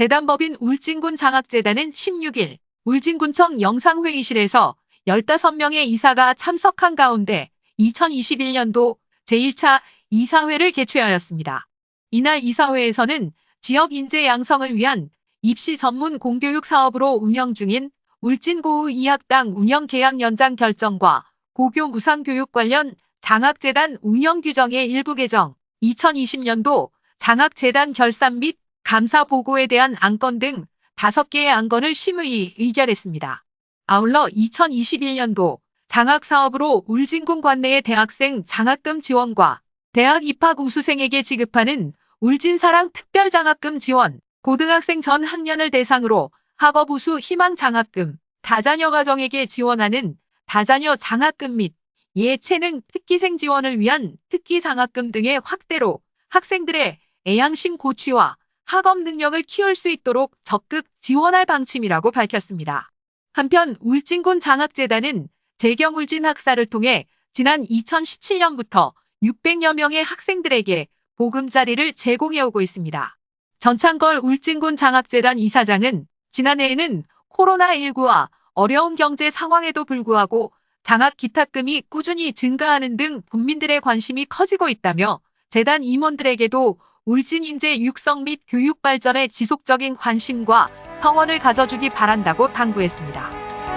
재단법인 울진군 장학재단은 16일 울진군청 영상회의실에서 15명의 이사가 참석한 가운데 2021년도 제1차 이사회를 개최하였습니다. 이날 이사회에서는 지역 인재 양성을 위한 입시 전문 공교육 사업으로 운영 중인 울진고의 2학당 운영 계약 연장 결정과 고교 무상교육 관련 장학재단 운영 규정의 일부 개정, 2020년도 장학재단 결산 및 감사 보고에 대한 안건 등 5개의 안건을 심의 의결했습니다. 아울러 2021년도 장학 사업으로 울진군 관내의 대학생 장학금 지원과 대학 입학 우수생에게 지급하는 울진사랑 특별장학금 지원, 고등학생 전 학년을 대상으로 학업 우수 희망 장학금, 다자녀 가정에게 지원하는 다자녀 장학금 및 예체능 특기생 지원을 위한 특기 장학금 등의 확대로 학생들의 애양심 고취와 학업 능력을 키울 수 있도록 적극 지원할 방침이라고 밝혔습니다. 한편 울진군 장학재단은 재경 울진 학사를 통해 지난 2017년부터 600여 명의 학생들에게 보금자리를 제공해오고 있습니다. 전창걸 울진군 장학재단 이사장은 지난해에는 코로나19와 어려운 경제 상황에도 불구하고 장학 기탁금이 꾸준히 증가하는 등 국민들의 관심이 커지고 있다며 재단 임원들에게도 울진 인재 육성 및 교육 발전에 지속적인 관심과 성원을 가져주기 바란다고 당부했습니다.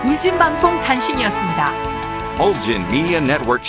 울진 방송 단신이었습니다. Ulgin Media Network.